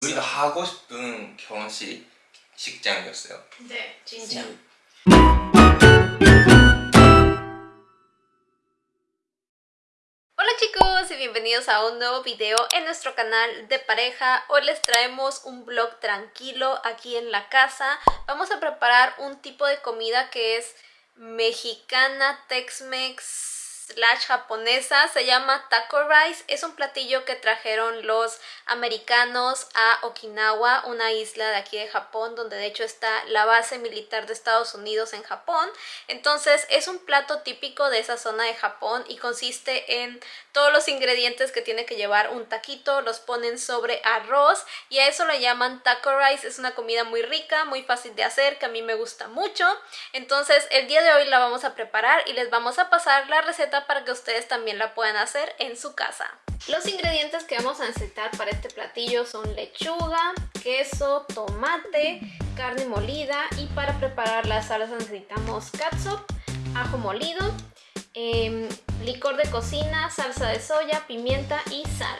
우리가 하고 싶은 결혼식 식장이었어요. 네, 진짜. Hola chicos y bienvenidos a un nuevo video en nuestro canal de pareja. Hoy les traemos un vlog tranquilo aquí en la casa. Vamos a preparar un tipo de comida que es mexicana, Tex-Mex, slash japonesa, se llama taco rice, es un platillo que trajeron los americanos a Okinawa, una isla de aquí de Japón, donde de hecho está la base militar de Estados Unidos en Japón, entonces es un plato típico de esa zona de Japón y consiste en todos los ingredientes que tiene que llevar un taquito, los ponen sobre arroz y a eso le llaman taco rice, es una comida muy rica, muy fácil de hacer, que a mí me gusta mucho, entonces el día de hoy la vamos a preparar y les vamos a pasar la receta para que ustedes también la puedan hacer en su casa. Los ingredientes que vamos a necesitar para este platillo son lechuga, queso, tomate, carne molida y para preparar la salsa necesitamos catsup, ajo molido, em, licor de cocina, salsa de soya, pimienta y sal.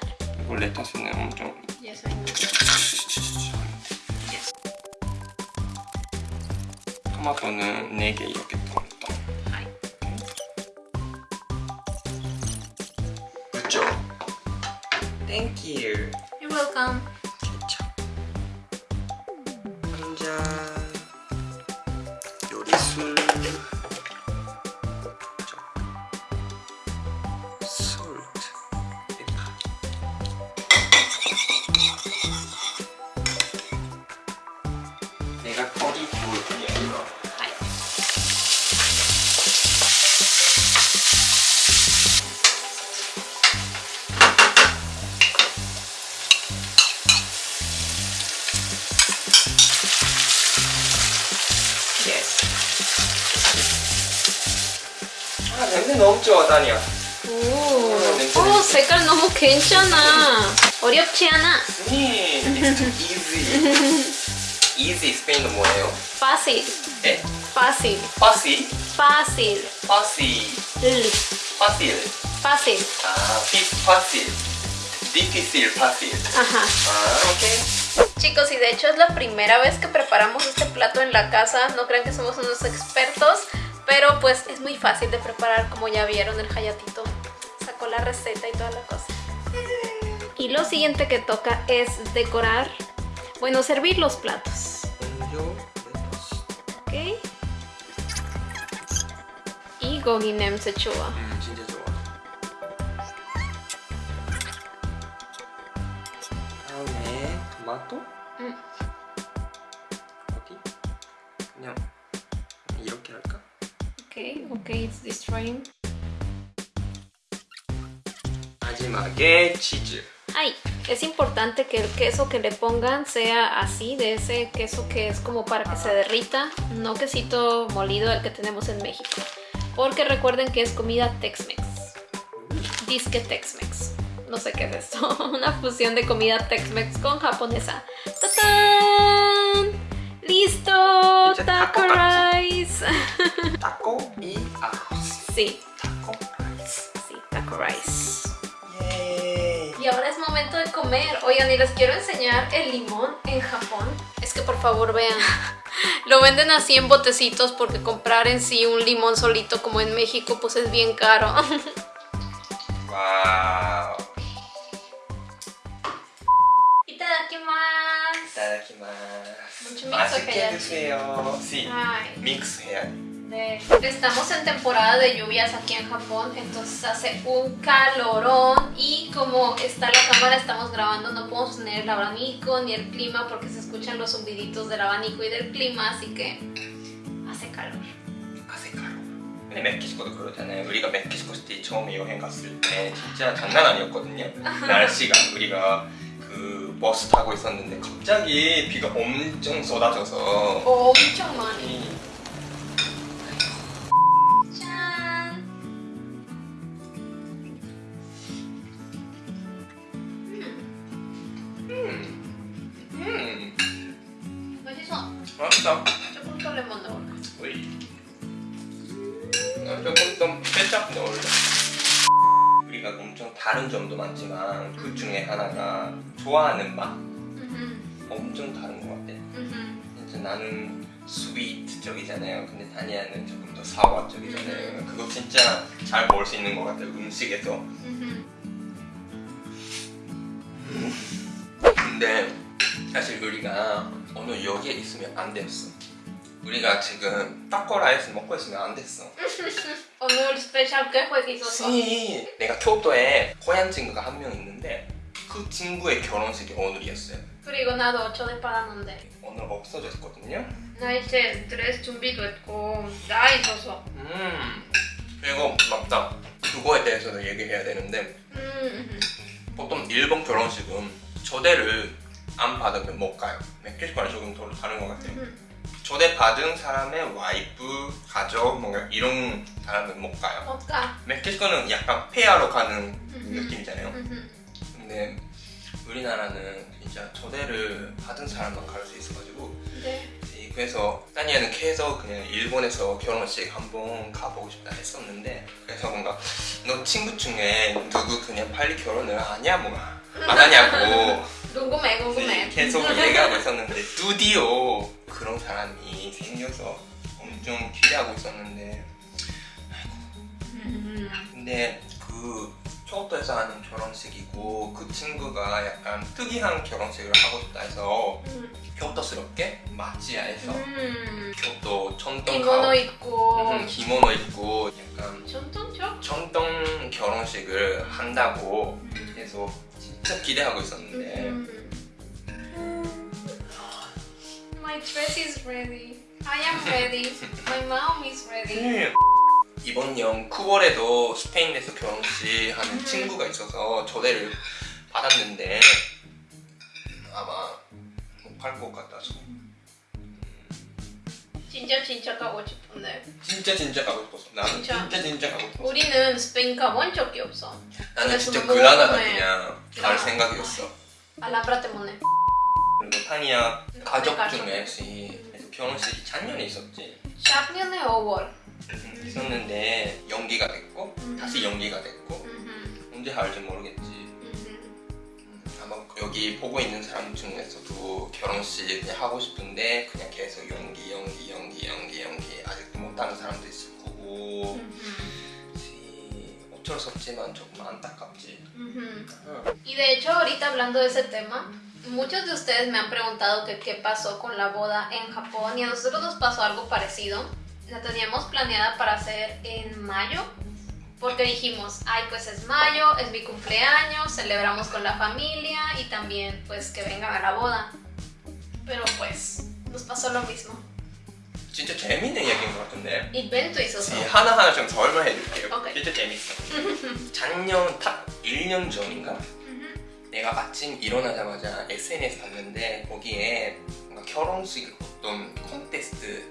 Thank you. You're welcome. 케찹. 한잔. 요리술. 솔트. 내가 부을 뿐이 아 아 냄새 너무 좋아 다니야. 오, 냄새, 오 냄새. 색깔 너무 괜찮아. 어렵지 않아. 네. It's easy. easy 스페인어 뭐예요? Fácil, 네? fácil, 파시? fácil. 파시. L, 파실. fácil. 아, 피 파실. difícil fácil. Ajá. 아, 오케이. Chicos, y de hecho es la primera vez que preparamos este plato en la casa. No crean que somos unos expertos, pero pues es muy fácil de preparar, como ya vieron, el hayatito sacó la receta y toda la cosa. Y lo siguiente que toca es decorar, bueno, servir los platos. Ok. Y gogi nem sechua. Okay, okay, it's destroying. Ay, es importante que el queso que le pongan sea así, de ese queso que es como para que se derrita, no quesito molido el que tenemos en México. Porque recuerden que es comida Tex-Mex. Disque Tex-Mex. No sé qué es esto. Una fusión de comida Tex-Mex con japonesa. ¡Tatán! Taco y arroz. Sí. Taco rice. Sí, taco rice. Y ahora es momento de comer. Oigan, y les quiero enseñar el limón en Japón. Es que por favor vean. Lo venden así en botecitos porque comprar en sí un limón solito como en México pues es bien caro. wow. Itadakimasu. Itadakimasu. Mucho mix Así ah, que deseo. Sí. Ay. Mix hair 해야 돼. 네. Estamos en temporada de lluvias aquí en Japón, entonces hace un calorón y como está la cámara, estamos grabando, no podemos tener el abanico ni el clima porque se escuchan los zumbiditos del abanico y del clima, así que hace calor. 아세카로. 근데 멕시코도 그러잖아요. 우리가 멕시코 시티 처음에 여행 갔을 때 진짜 장난 아니었거든요. 날씨가 우리가 그 버스 타고 있었는데 갑자기 비가 엄청 쏟아져서 엄청 많이. 조금 더 케첩 넣을래. 우리가 엄청 다른 점도 많지만 그 중에 하나가 좋아하는 맛. 완전 다른 것 같아. 진짜 나는 sweet 쪽이잖아요. 근데 다니아는 조금 더 sour 쪽이잖아요. 그거 진짜 잘 먹을 수 있는 것 같아요. 음식에서. 근데 사실 우리가 오늘 여기에 있으면 안 됐어. 우리가 지금 타코 라이스 먹고 있으면 안 됐어. 오늘 스페셜 que hizo 씨, 내가 교토에 고향 친구가 한 명 있는데 그 친구의 결혼식이 오늘이었어요. 그리고 나도 전에 받았는데 오늘 없어졌거든요. 나 이제 드레스 준비도 했고 다 있어서 음. 그리고 맞다. 그거에 대해서도 얘기해야 되는데 음, 보통 일본 결혼식은 초대를 안 받으면 못 가요. 멕시코는 조금 더 다른 것 같아요. 음. 초대 받은 사람의 와이프, 가족, 뭔가 이런 사람은 못 가요. 어까 멕시코는 약간 페아로 가는 음. 느낌이잖아요. 근데 우리나라는 진짜 초대를 받은 사람만 갈 수 있어가지고 네. 이- 그래서 따니아는 계속 그냥 일본에서 결혼식 한번 가보고 싶다 했었는데 그래서 뭔가 너 친구 중에 누구 그냥 빨리 결혼을 하냐 뭐안 하냐고 궁금해 궁금해 계속 얘기하고 있었는데 드디어 그런 사람이 생겨서 엄청 기대하고 있었는데 음. 근데 그 교토에서 하는 결혼식이고 그 친구가 약간 특이한 결혼식을 하고 싶다 해서 음. 교토스럽게 마치야에서 음. 교토 전통 기모노 입고 음, 기모노 입고 약간 전통적? 전통 결혼식을 한다고 해서 진짜 기대하고 있었는데 음. My dress is ready. I am ready. My mom is ready. 이번 년 9월에도 스페인에서 결혼식 하는 친구가 있어서 초대를 받았는데 아마 못갈것 같아서 진짜 진짜 가고 싶은데 진짜 진짜 가고 싶었어 나는 진짜? 진짜 진짜 가고 싶었어 우리는 스페인 가본 적이 없어. 나는 그래서 진짜 궁금해. 그냥 갈. 생각이었어 알라브라 때문에. 그리고 타니아 가족 가족. 중에 시 결혼식이 작년에 있었지 작년에 5월. 있었는데 연기가 됐고 음. 다시 연기가 됐고 음. 언제 할지 모르겠지 음. 여기 보고 있는 사람 중에서도 결혼식 그냥 하고 싶은데 그냥 계속 연기 연기 연기 연기 연기 아직도 못하는 사람도 있을 거고 음. 시- 어쩔 수 없지만 조금 안타깝지 음. 응. Y de hecho, ahorita hablando de ese tema, muchos de ustedes me han preguntado que qué pasó con la boda en Japón y a nosotros nos pasó algo parecido. La teníamos planeada para hacer en mayo porque dijimos, ay, pues es mayo, es mi cumpleaños, celebramos con la familia y también pues que vengan a la boda. Pero pues nos pasó lo mismo. 진짜 재밌는 얘기인 것 같은데 Invento hizo 시- eso. 하나하나 좀 설명해줄게요 오케이. 진짜 재밌어 작년 딱 1년 전인가 내가 아침 일어나자마자 SNS 봤는데 거기에 뭔가 결혼식 어떤 콘테스트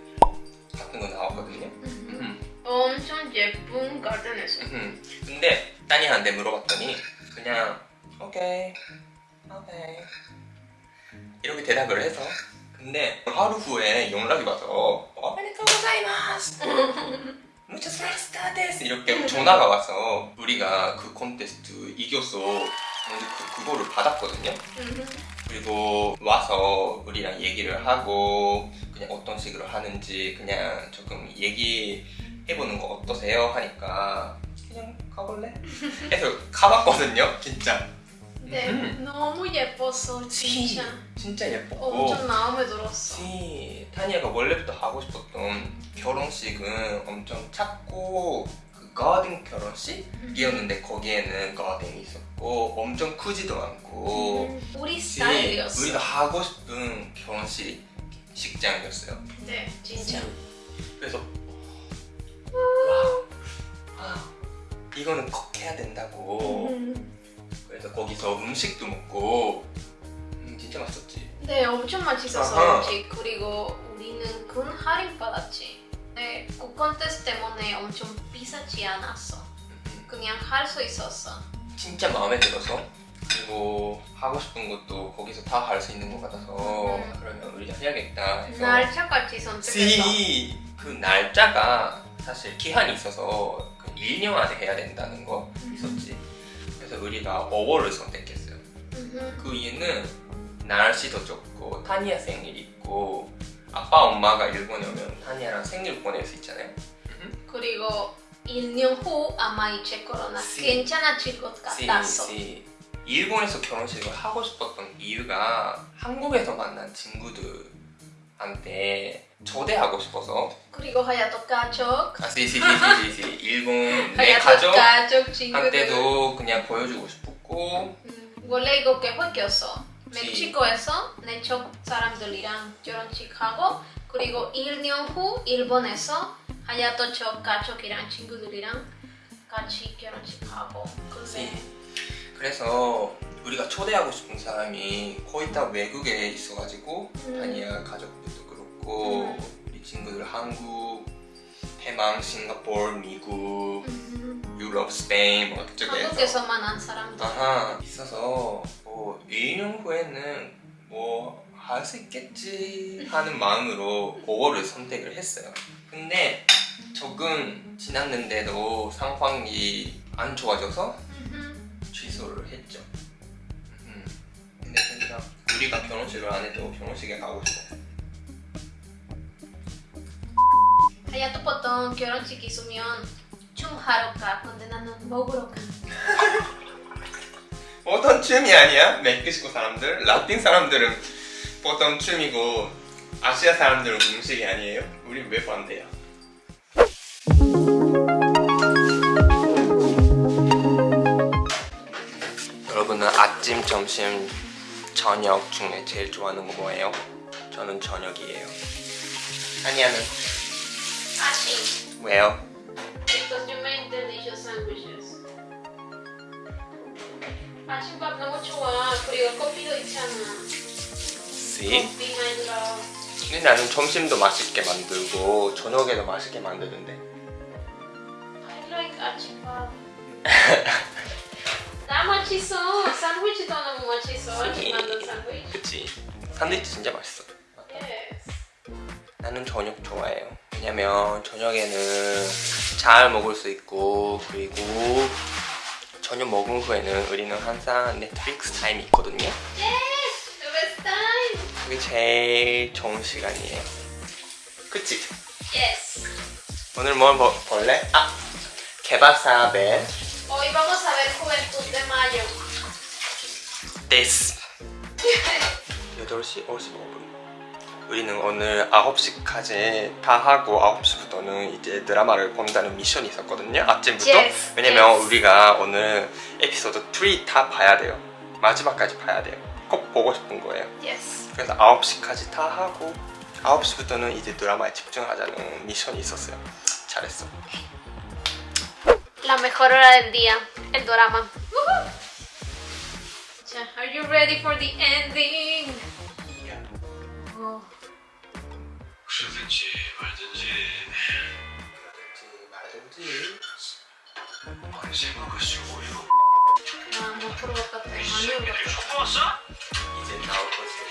같은 거 나왔거든요 음. 엄청 예쁜 가든에서. 음. 근데 따니한테 물어봤더니 그냥 오케이 오케이. 이렇게 대답을 해서. 근데 하루 후에 연락이 와서 おめでとうございます. 무차스 프레스타 です. 이렇게 전화가 와서 우리가 그 콘테스트 근데 그, 그거를 받았거든요. 그리고 와서 우리랑 얘기를 하고 그냥 어떤 식으로 하는지 그냥 조금 얘기 해보는 거 어떠세요? 하니까 그냥 가볼래? 해서 가봤거든요 진짜 네, 음. 너무 예뻤어, 진짜. 진짜 예뻤고 엄청 마음에 들었어. 시 타니아가 원래부터 하고 싶었던 결혼식은 엄청 작고 그 가든 결혼식이었는데 거기에는 가든이 있었고 엄청 크지도 않고 음, 우리 시- 스타일이었어. 우리가 하고 싶은 결혼식 식장이었어요. 네, 진짜. 그래서 이거는 꼭 해야 된다고. 음. 그래서 거기서 음식도 먹고 음, 진짜 맛있었지. 네, 엄청 맛있었어, 아하. 음식. 그리고 우리는 큰 할인 받았지. 네, 그 콘테스트 때문에 엄청 비싸지 않았어. 음, 그냥 할 수 있었어. 진짜 마음에 들어서 그리고 하고 싶은 것도 거기서 다 할 수 있는 것 같아서 음. 그러면 우리가 해야겠다 해서 날짜같이 선택했어. 시, 그 날짜가 사실 기한이 있어서 그 1년 안에 해야 된다는 거 있었지. 그래서 우리가 5월을 선택했어요. 음. 그 이유는 날씨도 좋고 타니아 생일 있고 아빠 엄마가 일본에 오면 타니아랑 생일 보낼 수 있잖아요. 그리고 1년 후 아마 이제 코로나 시. 괜찮아질 것 같았어. 시, 일본에서 결혼식을 하고 싶었던 이유가 한국에서 만난 친구들한테 초대하고 싶어서 그리고 하야토 가족, 아, 시시시시시 일본 내 가족 가족. 한테도 그냥 보여주고 싶었고 음, 원래 이거 계획이었어. 시. 멕시코에서 내쪽 사람들이랑 결혼식 하고 그리고 1년 후 일본에서 하야토 쪽 가족이랑 친구들이랑 같이 결혼식 하고 근데 그래서 우리가 초대하고 싶은 사람이 거의 다 외국에 있어가지고 음. 다니아 가족들도 그렇고 음. 친구들 한국, 대만, 싱가포르, 미국, 음, 유럽, 스페인 뭐 그쪽에서 한국에서 만난 사람들 아하 있어서 뭐 1년 후에는 뭐 할 수 있겠지 하는 마음으로 5월을 선택을 했어요. 근데 조금 지났는데도 상황이 안 좋아져서 음, 취소를 했죠. 음. 근데 진짜 우리가 결혼식을 안 해도 결혼식에 가고 싶어. 하야토 보통 결혼식 있으면 춤하러 가 근데 나는 먹으러 가 보통 춤이 아니야. 멕시코 사람들, 라틴 사람들은 보통 춤이고 아시아 사람들은 음식이 아니에요. 우리 왜 반대야? 여러분은 아침, 점심, 저녁 중에 제일 좋아하는 거 뭐예요? 저는 저녁이에요. 아니야는 아침 왜요? Because you make delicious sandwiches 아침밥 너무 좋아. 그리고 커피도 있잖아. 씨. 커피 만들어 근데 나는 점심도 맛있게 만들고 저녁에도 맛있게 만드는데. I like 아침밥. 나 맛있어. 샌드위치도 너무 맛있어. 아침 만든 샌드위치. 그치. 산드위치 진짜 맛있어. Yes. 나는 저녁 좋아해요 왜냐면 저녁에는 잘 먹을 수 있고 그리고 저녁 먹은 후에는 우리는 항상 넷플릭스 타임이 있거든요 그게 제일 좋은 시간이에요 그치? yes 오늘 뭘 먹, 볼래? 아! 개바사벨 hoy vamos a ver Juventud de Mayo 데스 8시 55분 우리는 오늘 9시까지 다 하고 9시부터는 이제 드라마를 본다는 미션이 있었거든요 아침부터. Yes, 왜냐면 yes. 우리가 오늘 에피소드 3 다 봐야 돼요. 마지막까지 봐야 돼요. 꼭 보고 싶은 거예요. Yes. 그래서 9시까지 다 하고 9시부터는 이제 드라마에 집중하자는 미션이 있었어요. 잘했어. La mejor hora del día, el drama. Are you ready for the ending? 그러든지 말든지 말든지 아니 생각할수록 어이가 나못 들어갔다. 많이 왔어? 이제 나올 거지